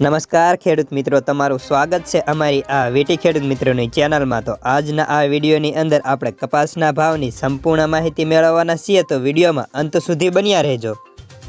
નમસ્કાર ખેડૂત મિત્રો, તમારું સ્વાગત છે અમારી આ વીટી ખેડૂત મિત્રોની ચેનલમાં. તો આજના આ વિડીયોની અંદર આપણે કપાસના ભાવની સંપૂર્ણ માહિતી મેળવવાના છીએ, તો વિડીયોમાં અંત સુધી બન્યા રહેજો.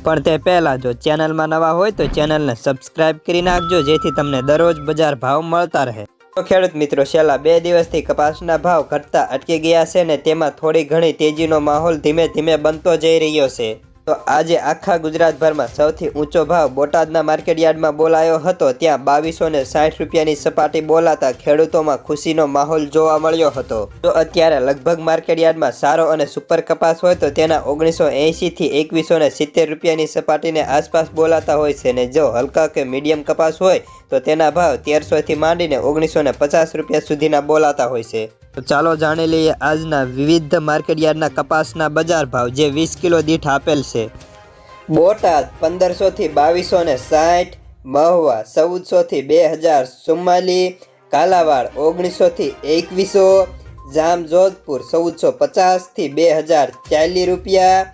પણ તે પહેલાં જો ચેનલમાં નવા હોય, તો ચેનલને સબસ્ક્રાઇબ કરી નાખજો, જેથી તમને દરરોજ બજાર ભાવ મળતા રહે. તો ખેડૂત મિત્રો, છેલ્લા બે દિવસથી કપાસના ભાવ ઘટતા અટકી ગયા છે ને તેમાં થોડી ઘણી તેજીનો માહોલ ધીમે ધીમે બનતો જઈ રહ્યો છે. તો આજે આખા ગુજરાતભરમાં સૌથી ઊંચો ભાવ બોટાદના માર્કેટયાર્ડમાં બોલાયો હતો. ત્યાં બાવીસો ને સાઠ રૂપિયાની સપાટી બોલાતા ખેડૂતોમાં ખુશીનો માહોલ જોવા મળ્યો હતો. તો અત્યારે લગભગ માર્કેટયાર્ડમાં સારો અને સુપર કપાસ હોય તો તેના ઓગણીસો એંશીથી એકવીસો ને સિત્તેર રૂપિયાની સપાટીને આસપાસ બોલાતા હોય છે ને જો હલકા કે મીડિયમ કપાસ હોય તો તેના ભાવ તેરસોથી માંડીને ઓગણીસો ને પચાસ રૂપિયા સુધીના બોલાતા હોય છે. તો ચાલો જાણી લઈએ આજના વિવિધ માર્કેટયાર્ડના કપાસના બજાર ભાવ, જે વીસ કિલો દીઠ આપેલ છે. બોટાદ પંદરસોથી બાવીસો ને સાઠ, મહુવા ચૌદસોથી બે હજાર ચુમ્માલી, કાલાવાડ ઓગણીસોથી એકવીસો જામ જોધપુર ચૌદસો પચાસથી બે હજાર ચાલીસ રૂપિયા,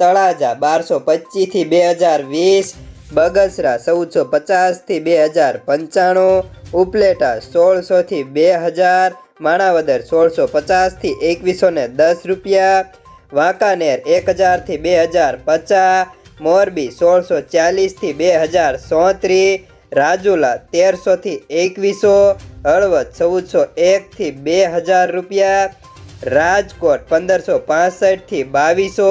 તળાજા બારસો પચીસથી બે હજાર વીસ, બગસરા ચૌદસો પચાસથી બે હજાર પંચાણું, ઉપલેટા સોળસોથી બે હજાર માણાવદર સોળસો પચાસથી એકવીસો ને દસ રૂપિયા, વાંકાનેર એક હજારથી બે હજાર પચાસ, મોરબી સોળસો ચાલીસથી બે હજાર સોત્રીસ, રાજુલા તેરસોથી એકવીસો, હળવદ ચૌદસો એકથી બે હજાર રૂપિયા, રાજકોટ પંદરસો પાસઠથી બાવીસો,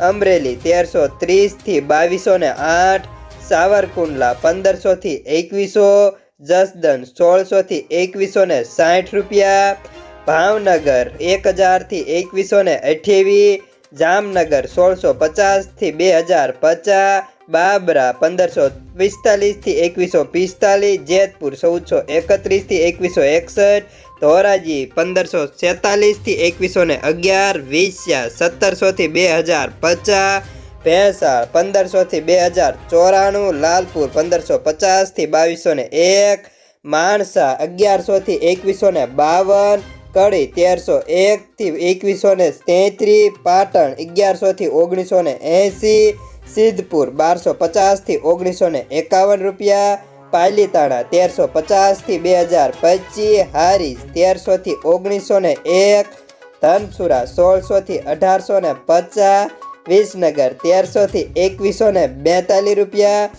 અમરેલી તેરસો ત્રીસથી બાવીસો ને આઠ, સાવરકુંડલા પંદરસોથી એકવીસો જસદન સોળસોથી એકવીસો ને સાઠ રૂપિયા, ભાવનગર એક હજારથી એકવીસો ને અઠ્યાવીસ જામનગર સોળસો પચાસથી બે હજાર પચાસ, બાબરા પંદરસો પિસ્તાલીસથી એકવીસો પિસ્તાલીસ, જેતપુર ચૌદસો એકત્રીસથી એકવીસો એકસઠ, ધોરાજી પંદરસો છેતાલીસથી એકવીસો ને અગિયાર વિસ્યા સત્તરસોથી બે હજાર પચાસ ભેંસાળ પંદરસોથી બે હજાર ચોરાણું, લાલપુર પંદરસો પચાસથી બાવીસો ને એક, માણસા અગિયારસોથી એકવીસો ને બાવન, કડી તેરસો એકથી એકવીસો ને તેત્રીસ પાટણ અગિયારસોથી ઓગણીસો ને એંસી, સિદ્ધપુર બારસો પચાસથી ઓગણીસો ને એકાવન રૂપિયા, પાલીતાણા તેરસો પચાસથી બે હજાર પચીસ હારીસ તેરસોથી ઓગણીસો ને એક, ધનસુરા સોળસોથી અઢારસો ને પચાસ વિસનગર તેરસોથી એકવીસો ને બેતાલીસ રૂપિયા.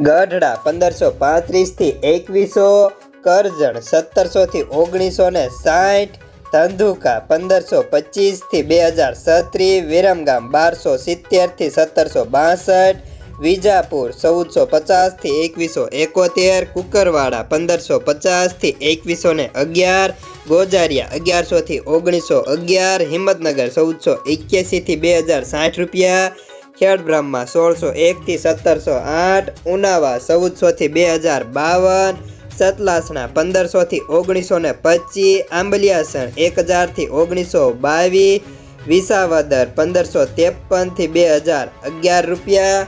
ગઢડા પંદરસો પાંત્રીસથી એકવીસો. કરજણ સત્તરસોથી ઓગણીસો ને સાઠ. ધંધુકા પંદરસો પચીસથી બે હજાર સત્રીસ વિરમગામ બારસો સિત્તેરથી સત્તરસો બાસઠ. વિજાપુર, ચૌદસો પચાસથી એકવીસો એકોતેર, કુકરવાડા, પંદરસો પચાસથી એકવીસો ને અગિયાર, ગોજારિયા, અગિયારસોથી ઓગણીસો અગિયાર, હિંમતનગર, ચૌદસો એક્યાસીથી બે હજાર સાઠ રૂપિયા, ખેડબ્રહ્મા, સોળસો એકથી સત્તરસો આઠ, ઉનાવા, ચૌદસોથી બે હજાર બાવન, સતલાસણા, પંદરસોથી ઓગણીસો ને પચીસ, આંબલિયાસણ એક હજારથી ઓગણીસો બાવીસ, વિસાવદર, પંદરસો ત્રેપનથી બે હજાર અગિયાર રૂપિયા